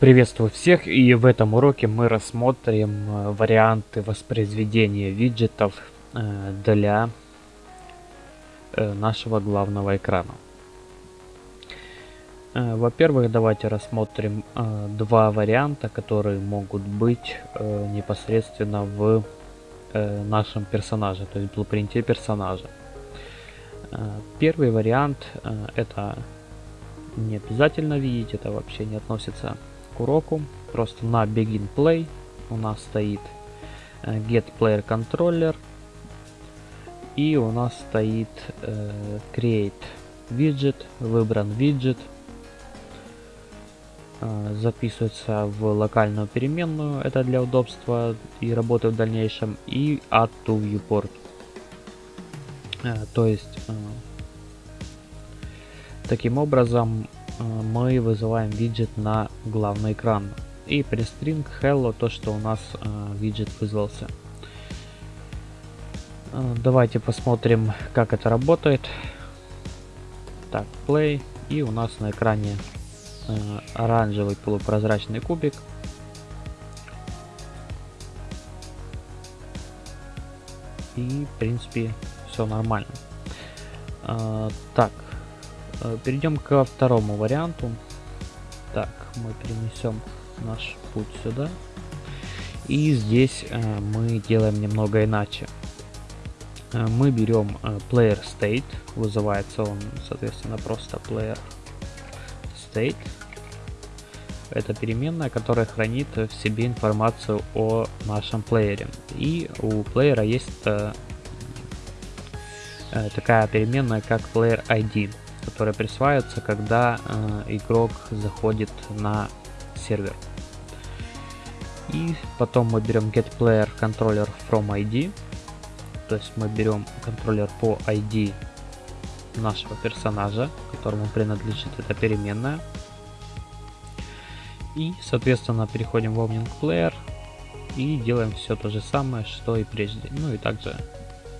Приветствую всех и в этом уроке мы рассмотрим э, варианты воспроизведения виджетов э, для э, нашего главного экрана. Во-первых, давайте рассмотрим два варианта, которые могут быть непосредственно в нашем персонаже, то есть в блупринте персонажа. Первый вариант это не обязательно видеть, это вообще не относится уроку. Просто на Begin Play у нас стоит э, Get Player Controller. И у нас стоит э, Create Widget, выбран виджет. Э, записывается в локальную переменную, это для удобства и работы в дальнейшем. И Add to Viewport. Э, то есть э, таким образом мы вызываем виджет на главный экран. И при string hello то, что у нас э, виджет вызвался. Э, давайте посмотрим, как это работает. Так, play. И у нас на экране оранжевый полупрозрачный кубик. И, в принципе, все нормально. Так, перейдем ко второму варианту. Так, мы перенесем наш путь сюда. И здесь э, мы делаем немного иначе. Э, мы берем э, player state, вызывается он, соответственно, просто player state. Это переменная, которая хранит в себе информацию о нашем плеере. И у плеера есть э, э такая переменная, как player ID которые присваиваются, когда э, игрок заходит на сервер. И потом мы берем get. То есть мы берем контроллер по ID нашего персонажа, которому принадлежит эта переменная. И, соответственно, переходим в Omning Player и делаем все то же самое, что и прежде. Ну и также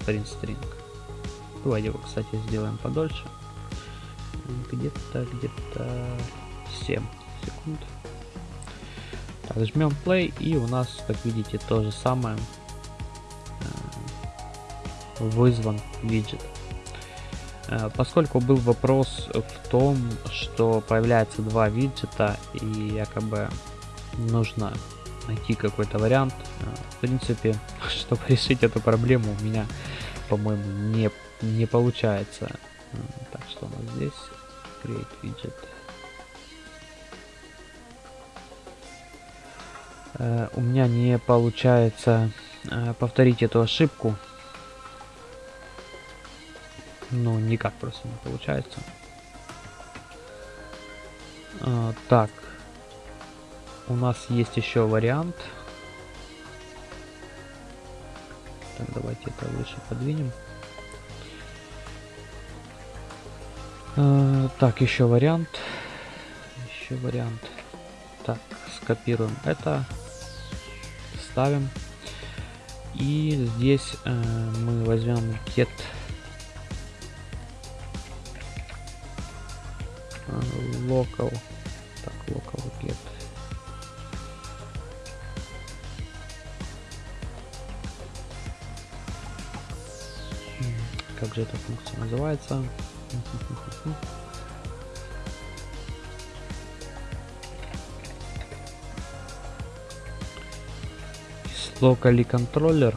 print string. Давайте его, кстати, сделаем подольше где-то, где-то 7 секунд. Так, жмем play и у нас, как видите, то же самое э, вызван виджет. Э, поскольку был вопрос в том, что появляется два виджета и якобы нужно найти какой-то вариант, э, в принципе, чтобы решить эту проблему у меня, по-моему, не, не получается. Так, что у нас здесь? Create widget. Uh, у меня не получается uh, повторить эту ошибку. Ну, никак просто не получается. Uh, так. У нас есть еще вариант. Так, давайте это выше подвинем. Э, так, еще вариант. Еще вариант. Так, скопируем это. Ставим. И здесь э, мы возьмем get э, local. Так, local get. Как же эта функция называется? Locally controller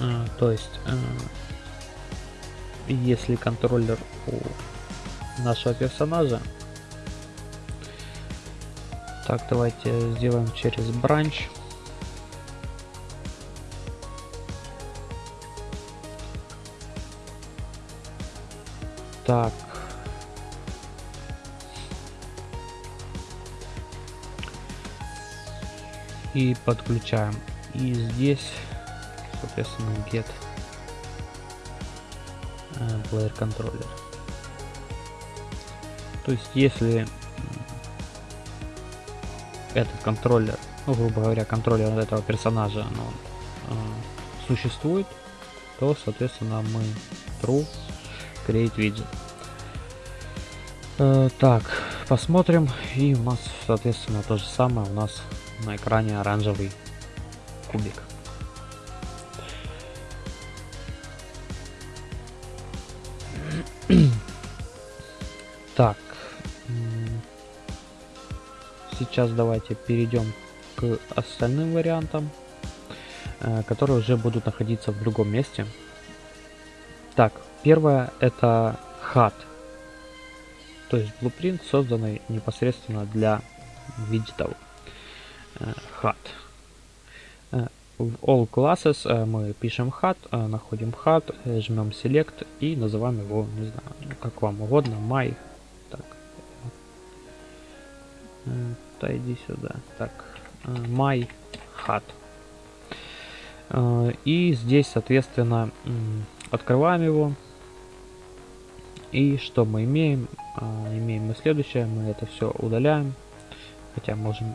а, то есть а, если контроллер у нашего персонажа так давайте сделаем через branch Так. И подключаем. И здесь, соответственно, get э, player controller. То есть, если этот контроллер, ну, грубо говоря, контроллер этого персонажа, ну, э, существует, то, соответственно, мы true create widget. Э, так, посмотрим. И у нас, соответственно, то же самое. У нас на экране оранжевый кубик. так. Сейчас давайте перейдем к остальным вариантам, э, которые уже будут находиться в другом месте. Так, первое это HUD. То есть blueprint, созданный непосредственно для виджетов. HUD. Э, э, в all classes мы пишем HUD, находим HUD, жмем select и называем его, не знаю, как вам угодно, my. Так. Да иди сюда. Так, my HUD. И здесь, соответственно, Открываем его. И что мы имеем? А, имеем мы следующее. Мы это все удаляем. Хотя можем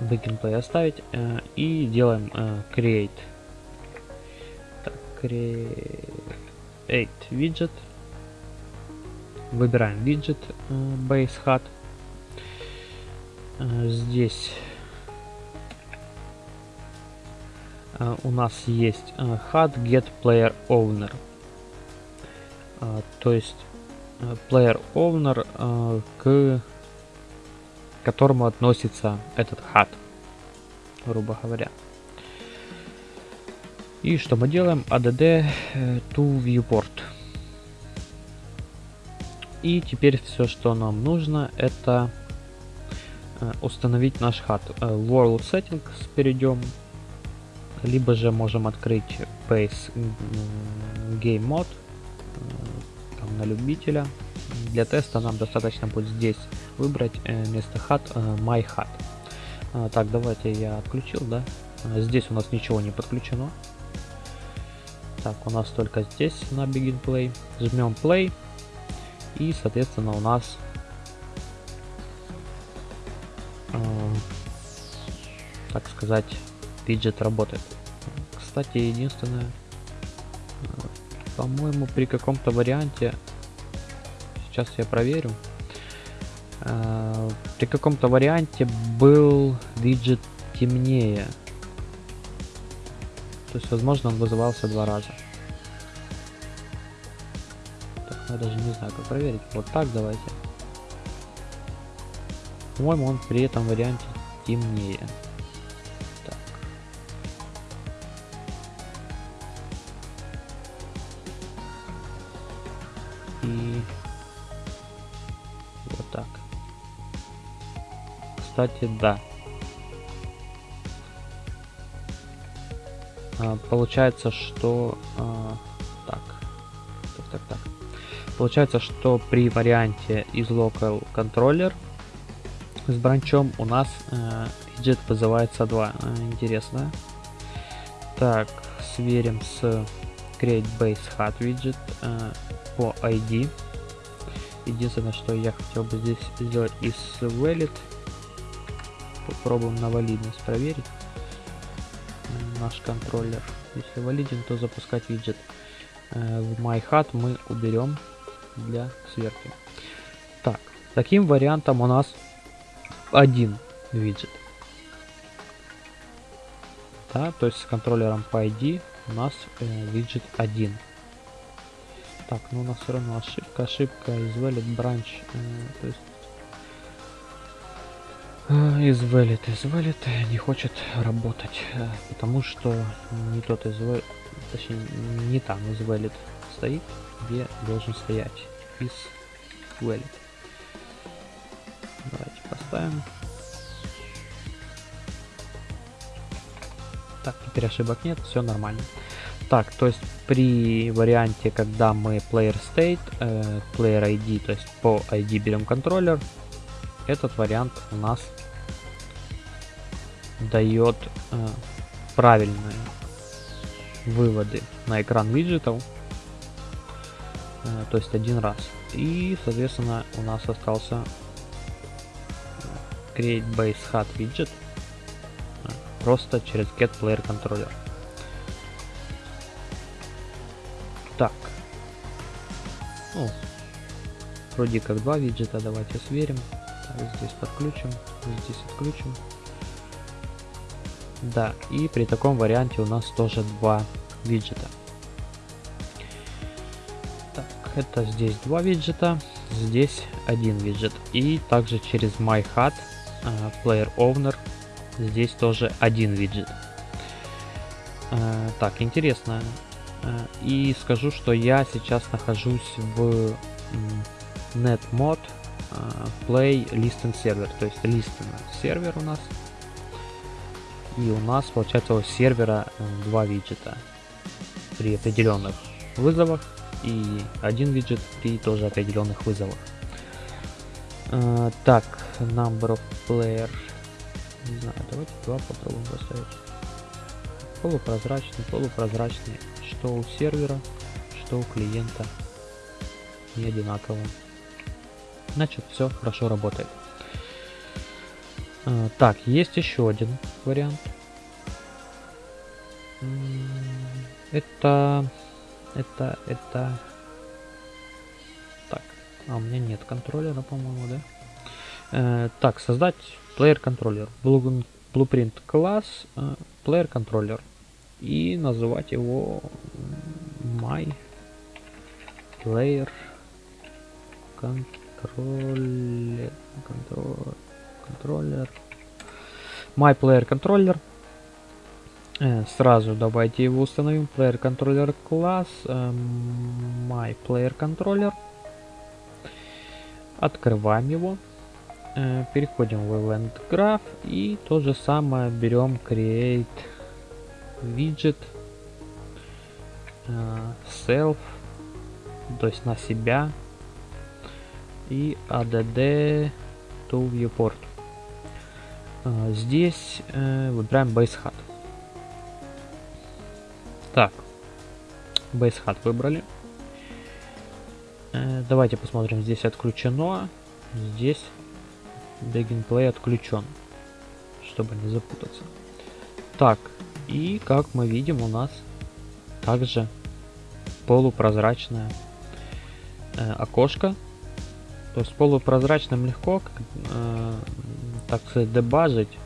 backend оставить. А, и делаем а, create. Так, create widget. Выбираем widget base hat. Здесь у нас есть HUD get player owner. То есть э, player owner, э, к которому относится этот HUD, грубо говоря. И что мы делаем? add э, to viewport. И теперь все, что нам нужно, это установить наш HUD. World Settings перейдем. Либо же можем открыть Base Game Mode на любителя. Для теста нам достаточно будет здесь выбрать э, вместо HUD э, My HUD. А, так, давайте я отключил, да? А, здесь у нас ничего не подключено. Так, у нас только здесь на Begin Play. Жмем Play. И, соответственно, у нас э, так сказать, виджет работает. Кстати, единственное, по-моему, при каком-то варианте, сейчас я проверю, э, при каком-то варианте был виджет темнее. То есть, возможно, он вызывался два раза. Так, я даже не знаю, как проверить. Вот так давайте. По-моему, он при этом варианте темнее. Кстати, да. А, получается, что... А, так. Так, так, так. Получается, что при варианте из local controller с бранчом у нас э, widget вызывается 2. Э, интересно. Так, сверим с create base hot widget э, по ID. Единственное, что я хотел бы здесь сделать из valid Попробуем на валидность проверить наш контроллер. Если валиден, то запускать виджет. Э, в MyHat мы уберем для сверки. Так, таким вариантом у нас один виджет. Да, то есть с контроллером по ID у нас э, виджет 1. Так, ну у нас все равно ошибка, ошибка из valid branch, э, то есть из Valid, из Valid не хочет работать, э, потому что не тот из Valid, точнее не там из Valid стоит, где должен стоять из Valid. Давайте поставим. Так, теперь ошибок нет, все нормально. Так, то есть при варианте, когда мы player state, э, player ID, то есть по ID берем контроллер, этот вариант у нас дает э, правильные выводы на экран виджетов, э, то есть один раз. И, соответственно, у нас остался э, create base hat widget э, просто через get player controller. Так. Ну, вроде как два виджета, давайте сверим. Здесь подключим, здесь отключим. Да, и при таком варианте у нас тоже два виджета. Так, это здесь два виджета, здесь один виджет. И также через MyHut, uh, Player Owner, здесь тоже один виджет. Uh, так, интересно. Uh, и скажу, что я сейчас нахожусь в NetMod Play Listen Server, то есть Listen сервер у нас. И у нас получается у сервера два виджета при определенных вызовах и один виджет при тоже определенных вызовах. Uh, так, number of player. Не знаю, давайте два попробуем поставить. Полупрозрачный, полупрозрачный. Что у сервера, что у клиента. Не одинаково. Значит, все хорошо работает. Uh, так, есть еще один вариант. Это... Это... Это... Так. А, у меня нет контроллера, по-моему, да? Э, так, создать player контроллер. Blueprint класс, э, player контроллер. И называть его my player контроллер. Контроллер. My player контроллер. Э, сразу давайте его установим. Player Controller класс. Э, my Player Controller. Открываем его. Э, переходим в Event Graph. И то же самое берем Create Widget. Self. То есть на себя. И add to viewport. Здесь выбираем Base Hat. Так. Base выбрали. Э, давайте посмотрим. Здесь отключено. Здесь Play отключен. Чтобы не запутаться. Так. И как мы видим у нас также полупрозрачное э, окошко. То есть полупрозрачным легко, э, так сказать, дебажить,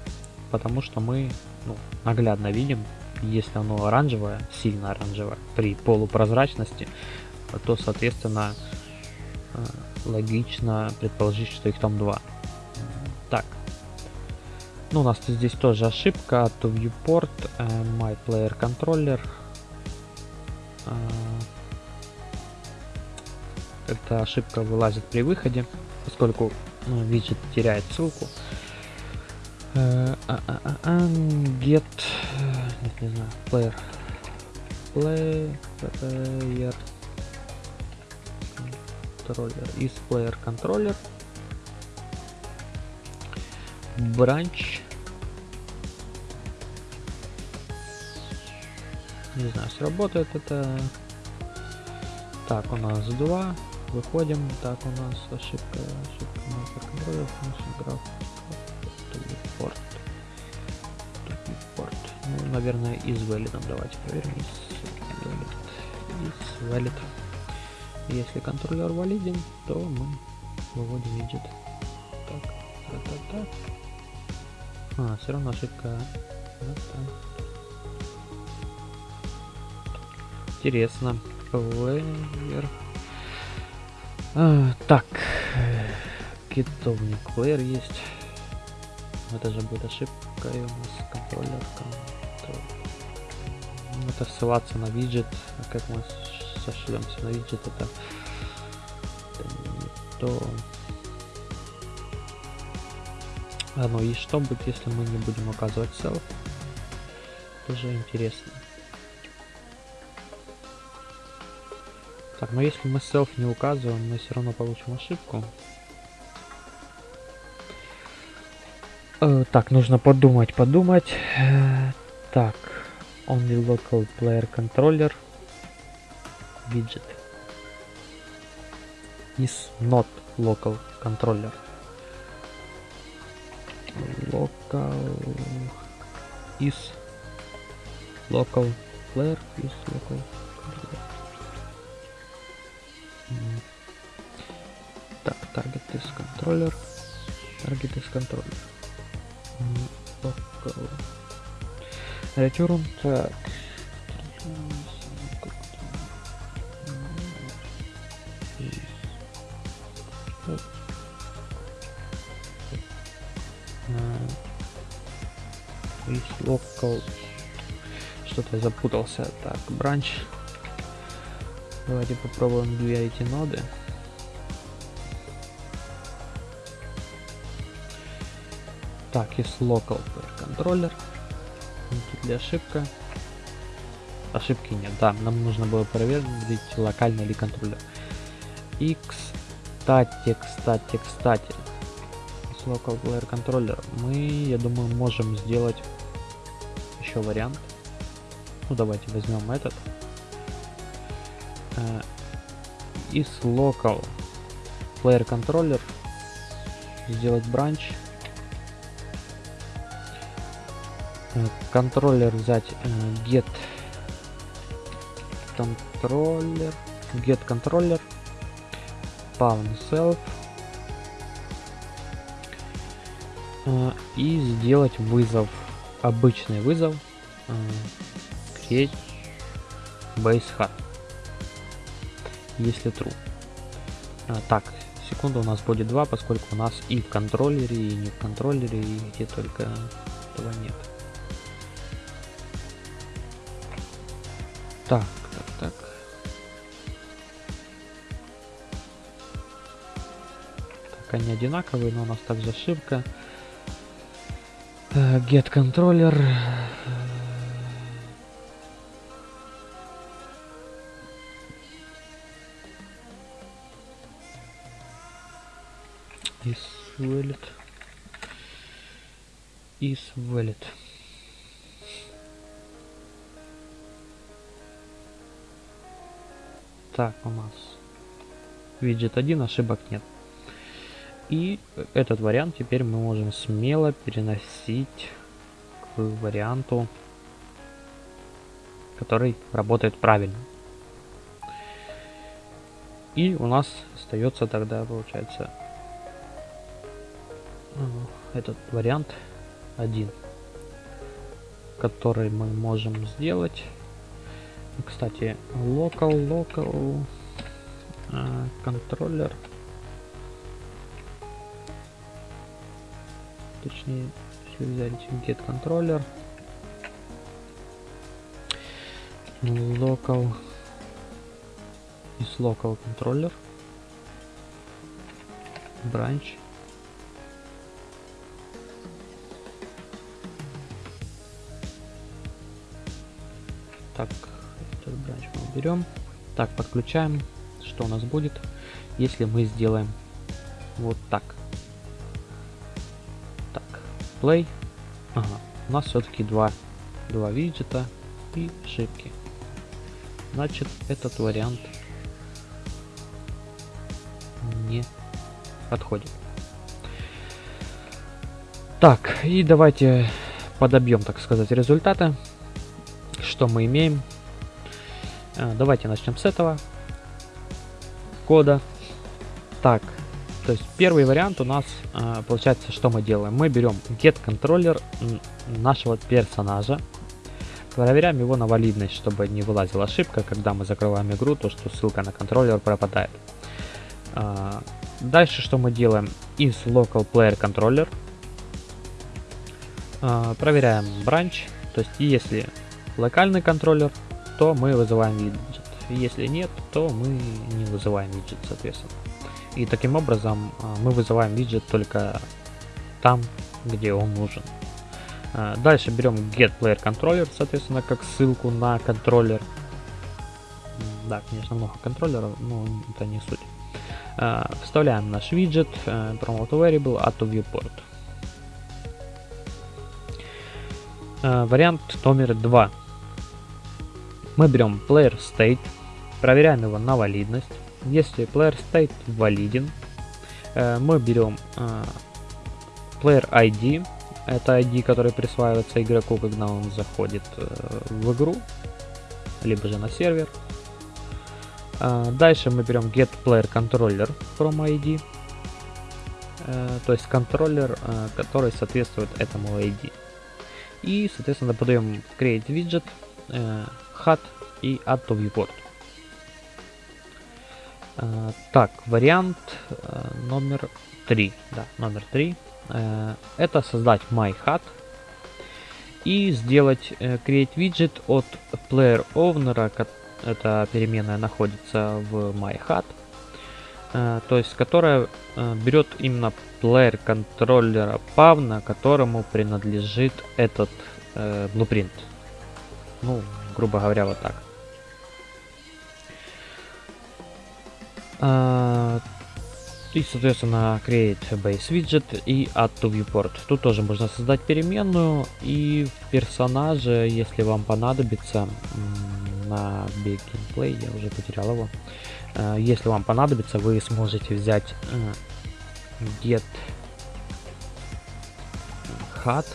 потому что мы ну, наглядно видим, если оно оранжевое, сильно оранжевое, при полупрозрачности, то, соответственно, э, логично предположить, что их там два. Так. Ну, у нас здесь тоже ошибка. To viewport, uh, my player controller. Uh, эта ошибка вылазит при выходе, поскольку ну, виджет теряет ссылку. Uh, uh, uh, uh, get нет, не знаю, player. Player контроллер. Из player контроллер. Branch. Не знаю, сработает это. Так, у нас два. Выходим. Так, у нас ошибка. Ошибка контроллер. Граф. Порт наверное, из valid. Давайте проверим. Из valid. Из valid. Если контроллер валиден, то мы выводим виджет. Так, так, так, так. А, все равно ошибка. Вот Интересно. Player. А, так. Китовник player есть. Это же будет ошибка и у нас контроллер это ссылаться на виджет, а как мы сошлемся на виджет, это, это не то. А ну и что будет, если мы не будем указывать self? Тоже интересно. Так, но если мы self не указываем, мы все равно получим ошибку. Э, так, нужно подумать, подумать. Э, так only local player controller widget is not local controller local is local player is local controller. Target is controller. Local. Return, так. Local. Что-то запутался. Так, бранч. Давайте попробуем две эти ноды. Так, есть local controller. Тут ли ошибка? Ошибки нет. Да, нам нужно было проверить, локальный ли контроллер. И кстати, кстати, кстати. С local player controller мы, я думаю, можем сделать еще вариант. Ну, давайте возьмем этот. Э, из local player controller сделать бранч контроллер взять э, get контроллер get контроллер pound self э, и сделать вызов обычный вызов create base hard если true. Так секунду у нас будет 2 поскольку у нас и в контроллере и не в контроллере и где только этого нет Так, так, так. Так, они одинаковые, но у нас также ошибка. Э, get controller. Is valid. Is valid. Так, у нас виджет 1, ошибок нет. И этот вариант теперь мы можем смело переносить к варианту, который работает правильно. И у нас остается тогда, получается, этот вариант 1, который мы можем сделать кстати, local, local uh, контроллер. Точнее, все взять get контроллер. Local is local controller. Branch. Так, этот бранч мы берем. Так, подключаем. Что у нас будет, если мы сделаем вот так. Так, play. Ага, у нас все-таки два, два виджета и ошибки. Значит, этот вариант не подходит. Так, и давайте подобьем, так сказать, результаты. Что мы имеем? А, давайте начнем с этого кода. Так, то есть первый вариант у нас а, получается, что мы делаем? Мы берем get контроллер нашего персонажа, проверяем его на валидность, чтобы не вылазила ошибка, когда мы закрываем игру, то что ссылка на контроллер пропадает. А, дальше что мы делаем? Из local player controller проверяем branch, то есть если локальный контроллер то мы вызываем виджет. Если нет, то мы не вызываем виджет, соответственно. И таким образом а, мы вызываем виджет только там, где он нужен. А, дальше берем getPlayerController, соответственно, как ссылку на контроллер. Да, конечно, много контроллеров, но это не суть. А, вставляем наш виджет, promote variable, add viewport. Вариант номер два мы берем player state, проверяем его на валидность. Если player state валиден, э, мы берем э, player ID, это ID, который присваивается игроку, когда он заходит э, в игру, либо же на сервер. Дальше мы берем get player controller from ID. то есть контроллер, который соответствует этому ID. И, соответственно, подаем create widget, HUD и add to viewport. Так, вариант номер 3. Да, номер 3. Это создать MyHUD и сделать create widget от player owner, эта переменная находится в MyHUD, э, то есть которая э, берет именно плеер контроллера павна, которому принадлежит этот э, blueprint. Ну, грубо говоря, вот так. Uh, и, соответственно, create base widget и add to viewport. Тут тоже можно создать переменную и в персонаже, если вам понадобится, на Big Gameplay, я уже потерял его. Э, если вам понадобится, вы сможете взять э, get hat,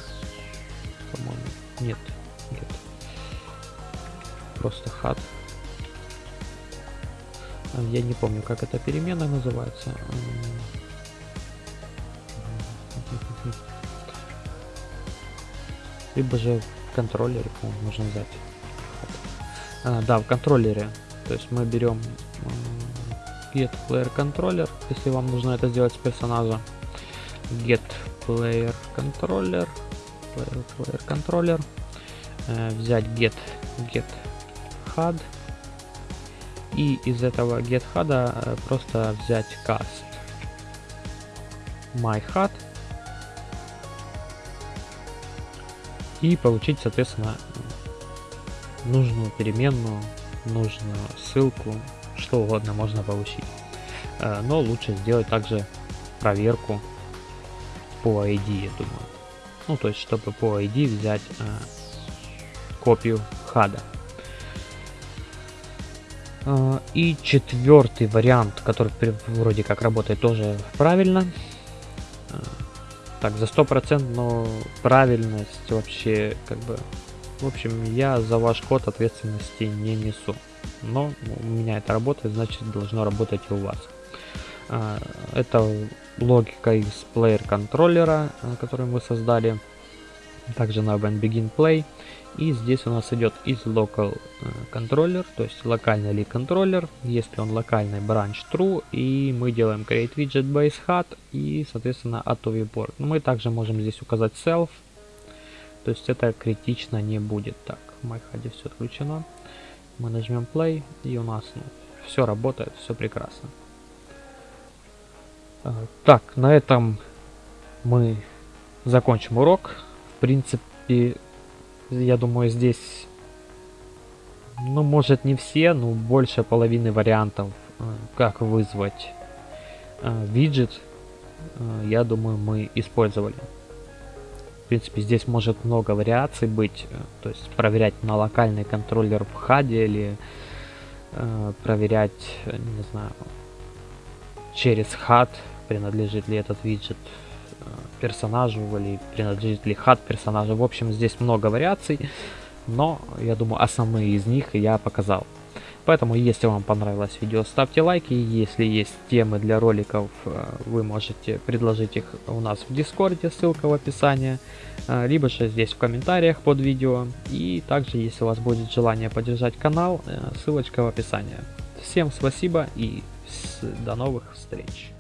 по-моему, нет, get, просто hat. Э, я не помню, как эта переменная называется. Либо же в контроллере, можно взять. А, да, в контроллере. То есть мы берем get player controller, если вам нужно это сделать с персонажа. Get player controller, player, player controller, э, взять get get HUD и из этого get HUD э, просто взять cast my HUD и получить, соответственно, нужную переменную, нужную ссылку, что угодно можно получить. Э, но лучше сделать также проверку по ID, я думаю. Ну, то есть, чтобы по ID взять э, копию хада. Э, и четвертый вариант, который вроде как работает тоже правильно. Так, за 100% но правильность вообще как бы в общем, я за ваш код ответственности не несу. Но у меня это работает, значит должно работать и у вас. А, это логика из плеер контроллера, который мы создали. Также на Begin Play. И здесь у нас идет из local э, controller, то есть локальный ли контроллер. Если он локальный, branch true. И мы делаем create widget base hat и, соответственно, auto viewport. Мы также можем здесь указать self то есть это критично не будет. Так, в MyHUD все отключено. Мы нажмем play и у нас ну, все работает, все прекрасно. А, так, на этом мы закончим урок. В принципе, я думаю, здесь, ну, может не все, но больше половины вариантов, э, как вызвать э, виджет, э, я думаю, мы использовали принципе, здесь может много вариаций быть. То есть проверять на локальный контроллер в хаде или проверять, не знаю, через хад, принадлежит ли этот виджет персонажу или принадлежит ли хад персонажу. В общем, здесь много вариаций, но я думаю, основные из них я показал. Поэтому, если вам понравилось видео, ставьте лайки. Если есть темы для роликов, э, вы можете предложить их у нас в Дискорде, ссылка в описании. Э, либо же здесь в комментариях под видео. И также, если у вас будет желание поддержать канал, э, ссылочка в описании. Всем спасибо и до новых встреч.